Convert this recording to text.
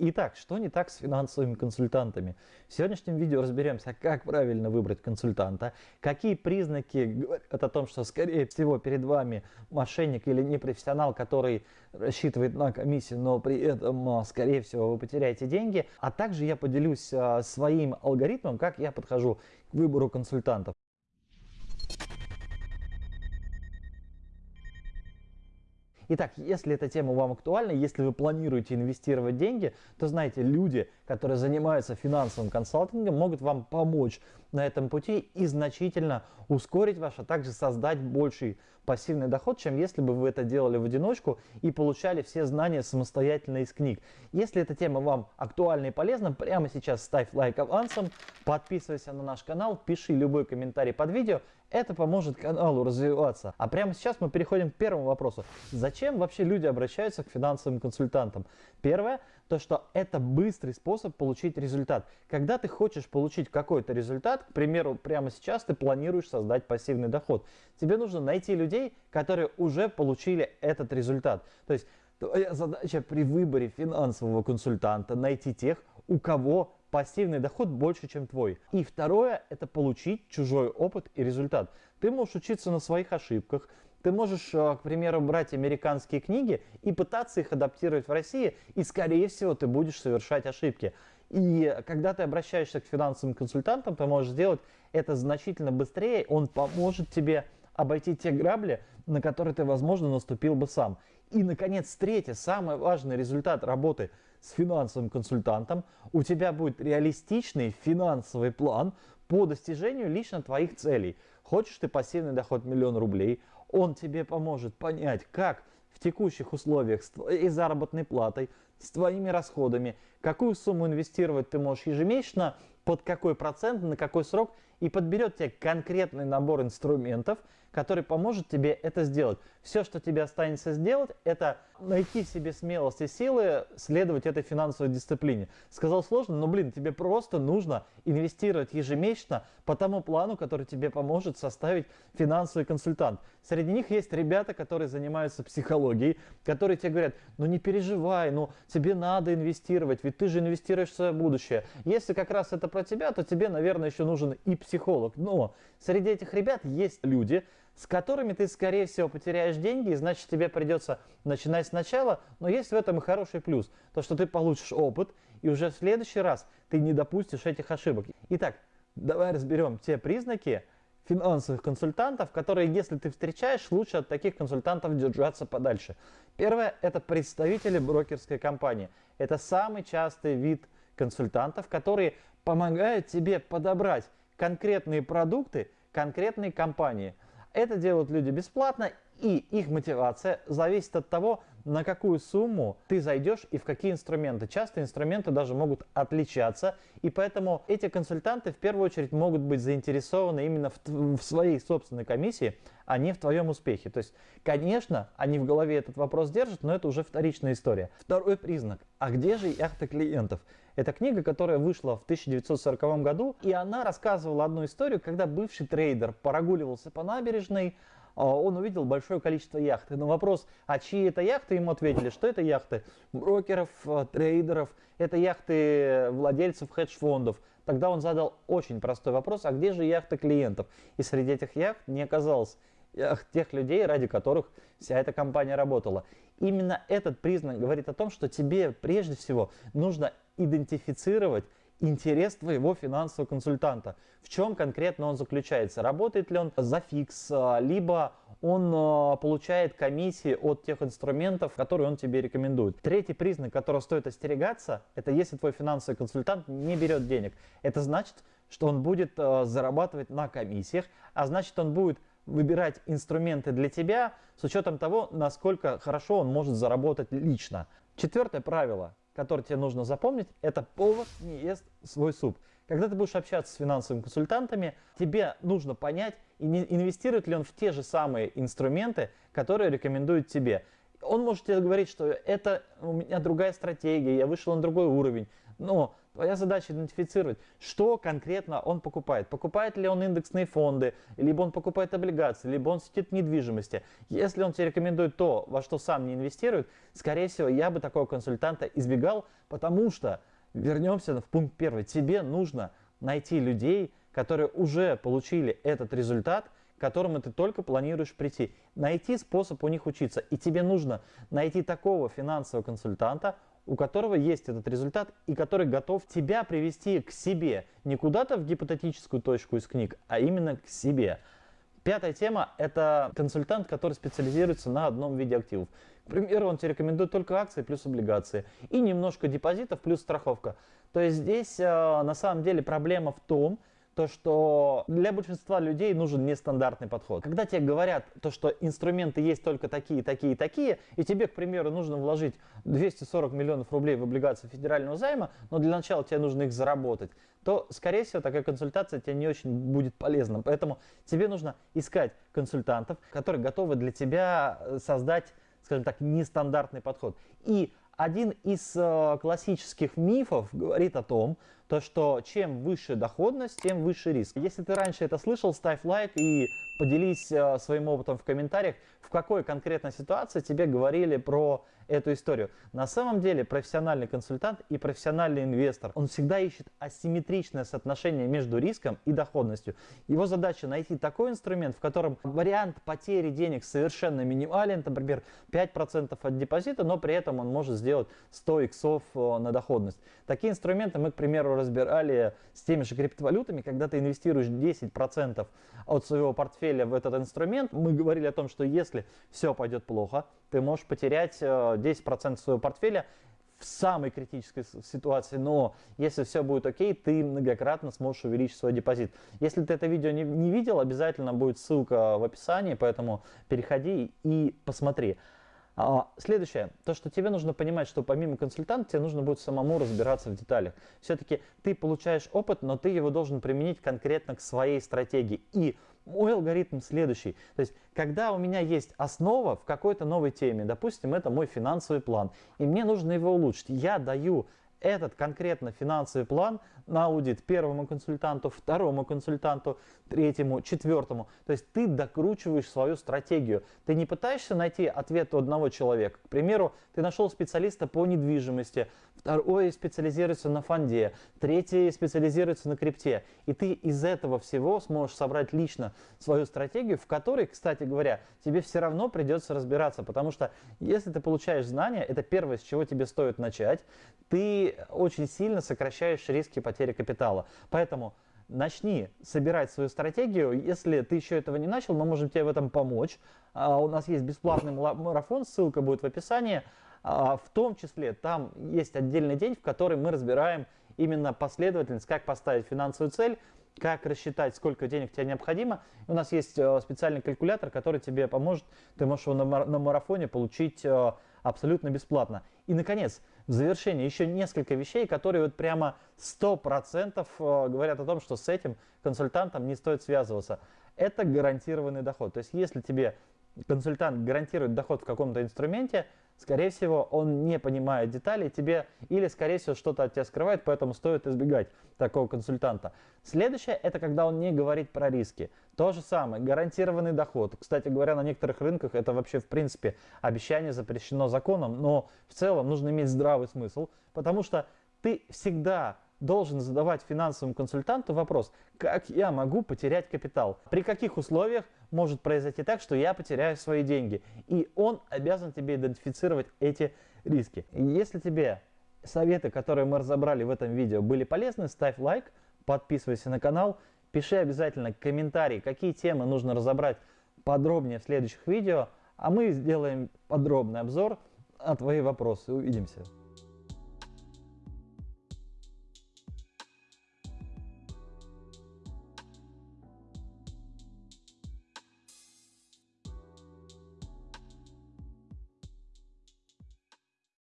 Итак, что не так с финансовыми консультантами? В сегодняшнем видео разберемся, как правильно выбрать консультанта, какие признаки говорят о том, что, скорее всего, перед вами мошенник или непрофессионал, который рассчитывает на комиссию, но при этом, а, скорее всего, вы потеряете деньги. А также я поделюсь а, своим алгоритмом, как я подхожу к выбору консультантов. Итак, если эта тема вам актуальна, если вы планируете инвестировать деньги, то знаете, люди, которые занимаются финансовым консалтингом, могут вам помочь на этом пути и значительно ускорить ваш, а также создать больший пассивный доход, чем если бы вы это делали в одиночку и получали все знания самостоятельно из книг. Если эта тема вам актуальна и полезна, прямо сейчас ставь лайк авансом, подписывайся на наш канал, пиши любой комментарий под видео, это поможет каналу развиваться. А прямо сейчас мы переходим к первому вопросу. Зачем вообще люди обращаются к финансовым консультантам? Первое, то что это быстрый способ получить результат. Когда ты хочешь получить какой-то результат, к примеру, прямо сейчас ты планируешь создать пассивный доход, тебе нужно найти людей, которые уже получили этот результат. То есть твоя задача при выборе финансового консультанта найти тех, у кого пассивный доход больше, чем твой. И второе, это получить чужой опыт и результат. Ты можешь учиться на своих ошибках, ты можешь, э, к примеру, брать американские книги и пытаться их адаптировать в России, и, скорее всего, ты будешь совершать ошибки. И когда ты обращаешься к финансовым консультантам, ты можешь сделать это значительно быстрее, он поможет тебе обойти те грабли, на которые ты, возможно, наступил бы сам. И, наконец, третье, самый важный результат работы – с финансовым консультантом, у тебя будет реалистичный финансовый план по достижению лично твоих целей. Хочешь ты пассивный доход миллион рублей, он тебе поможет понять, как в текущих условиях твоей заработной платой, с твоими расходами, какую сумму инвестировать ты можешь ежемесячно, под какой процент, на какой срок, и подберет тебе конкретный набор инструментов, который поможет тебе это сделать. Все, что тебе останется сделать, это найти в себе смелость и силы следовать этой финансовой дисциплине. Сказал сложно, но, блин, тебе просто нужно инвестировать ежемесячно по тому плану, который тебе поможет составить финансовый консультант. Среди них есть ребята, которые занимаются психологией, которые тебе говорят, ну не переживай, ну тебе надо инвестировать, ведь ты же инвестируешь в свое будущее. Если как раз это про тебя, то тебе, наверное, еще нужен и психолог. Но среди этих ребят есть люди, с которыми ты, скорее всего, потеряешь деньги, и значит тебе придется начинать сначала, но есть в этом и хороший плюс, то что ты получишь опыт, и уже в следующий раз ты не допустишь этих ошибок. Итак, давай разберем те признаки финансовых консультантов, которые, если ты встречаешь, лучше от таких консультантов держаться подальше. Первое – это представители брокерской компании. Это самый частый вид консультантов, которые помогают тебе подобрать конкретные продукты конкретной компании – это делают люди бесплатно, и их мотивация зависит от того, на какую сумму ты зайдешь и в какие инструменты. Часто инструменты даже могут отличаться, и поэтому эти консультанты в первую очередь могут быть заинтересованы именно в, в своей собственной комиссии, а не в твоем успехе. То есть, конечно, они в голове этот вопрос держат, но это уже вторичная история. Второй признак. А где же яхта клиентов? Это книга, которая вышла в 1940 году, и она рассказывала одну историю, когда бывший трейдер прогуливался по набережной, он увидел большое количество яхт. На вопрос, а чьи это яхты, ему ответили, что это яхты брокеров, а, трейдеров, это яхты владельцев хедж-фондов. Тогда он задал очень простой вопрос, а где же яхты клиентов? И среди этих яхт не оказалось яхт тех людей, ради которых вся эта компания работала. Именно этот признак говорит о том, что тебе прежде всего нужно идентифицировать интерес твоего финансового консультанта. В чем конкретно он заключается? Работает ли он за фикс, а, либо он а, получает комиссии от тех инструментов, которые он тебе рекомендует. Третий признак, которого стоит остерегаться, это если твой финансовый консультант не берет денег. Это значит, что он будет а, зарабатывать на комиссиях, а значит он будет выбирать инструменты для тебя с учетом того, насколько хорошо он может заработать лично. Четвертое правило который тебе нужно запомнить, это повар не ест свой суп. Когда ты будешь общаться с финансовыми консультантами, тебе нужно понять, инвестирует ли он в те же самые инструменты, которые рекомендует тебе. Он может тебе говорить, что это у меня другая стратегия, я вышел на другой уровень. Но Твоя задача идентифицировать, что конкретно он покупает. Покупает ли он индексные фонды, либо он покупает облигации, либо он сидит в недвижимости. Если он тебе рекомендует то, во что сам не инвестирует, скорее всего, я бы такого консультанта избегал, потому что, вернемся в пункт первый, тебе нужно найти людей, которые уже получили этот результат, к которому ты только планируешь прийти. Найти способ у них учиться. И тебе нужно найти такого финансового консультанта, у которого есть этот результат и который готов тебя привести к себе. Не куда-то в гипотетическую точку из книг, а именно к себе. Пятая тема – это консультант, который специализируется на одном виде активов. К примеру, он тебе рекомендует только акции плюс облигации и немножко депозитов плюс страховка. То есть здесь э, на самом деле проблема в том, то, что для большинства людей нужен нестандартный подход. Когда тебе говорят то, что инструменты есть только такие, такие, такие, и тебе, к примеру, нужно вложить 240 миллионов рублей в облигации федерального займа, но для начала тебе нужно их заработать, то, скорее всего, такая консультация тебе не очень будет полезна. Поэтому тебе нужно искать консультантов, которые готовы для тебя э, создать, скажем так, нестандартный подход. И один из э, классических мифов говорит о том, то, что чем выше доходность, тем выше риск. Если ты раньше это слышал, ставь лайк и поделись э, своим опытом в комментариях, в какой конкретной ситуации тебе говорили про эту историю. На самом деле профессиональный консультант и профессиональный инвестор, он всегда ищет асимметричное соотношение между риском и доходностью. Его задача найти такой инструмент, в котором вариант потери денег совершенно минимален, например, 5% от депозита, но при этом он может сделать 100 иксов э, на доходность. Такие инструменты мы, к примеру, разбирали с теми же криптовалютами, когда ты инвестируешь 10% от своего портфеля в этот инструмент. Мы говорили о том, что если все пойдет плохо, ты можешь потерять 10% э, своего портфеля в самой критической ситуации, но если все будет окей, ты многократно сможешь увеличить свой депозит. Если ты это видео не, не видел, обязательно будет ссылка в описании, поэтому переходи и посмотри. А, следующее, то, что тебе нужно понимать, что помимо консультанта тебе нужно будет самому разбираться в деталях. Все-таки ты получаешь опыт, но ты его должен применить конкретно к своей стратегии. И мой алгоритм следующий. То есть, когда у меня есть основа в какой-то новой теме, допустим, это мой финансовый план, и мне нужно его улучшить, я даю этот конкретно финансовый план на аудит первому консультанту, второму консультанту, третьему, четвертому. То есть ты докручиваешь свою стратегию. Ты не пытаешься найти ответ у одного человека. К примеру, ты нашел специалиста по недвижимости, второй специализируется на фонде, третий специализируется на крипте. И ты из этого всего сможешь собрать лично свою стратегию, в которой, кстати говоря, тебе все равно придется разбираться. Потому что если ты получаешь знания, это первое, с чего тебе стоит начать, ты очень сильно сокращаешь риски потери капитала. Поэтому начни собирать свою стратегию. Если ты еще этого не начал, мы можем тебе в этом помочь. А, у нас есть бесплатный марафон, ссылка будет в описании. А, в том числе там есть отдельный день, в который мы разбираем именно последовательность, как поставить финансовую цель, как рассчитать, сколько денег тебе необходимо. У нас есть э, специальный калькулятор, который тебе поможет. Ты можешь его на марафоне получить э, абсолютно бесплатно. И, наконец, в завершение еще несколько вещей, которые вот прямо 100% э, говорят о том, что с этим консультантом не стоит связываться. Это гарантированный доход. То есть если тебе консультант гарантирует доход в каком-то инструменте, скорее всего, он не понимает деталей тебе или, скорее всего, что-то от тебя скрывает, поэтому стоит избегать такого консультанта. Следующее, это когда он не говорит про риски. То же самое, гарантированный доход. Кстати говоря, на некоторых рынках это вообще, в принципе, обещание запрещено законом, но в целом нужно иметь здравый смысл, потому что ты всегда должен задавать финансовому консультанту вопрос, как я могу потерять капитал, при каких условиях может произойти так, что я потеряю свои деньги. И он обязан тебе идентифицировать эти риски. Если тебе советы, которые мы разобрали в этом видео, были полезны, ставь лайк, подписывайся на канал, пиши обязательно комментарий, какие темы нужно разобрать подробнее в следующих видео, а мы сделаем подробный обзор на твои вопросы. Увидимся.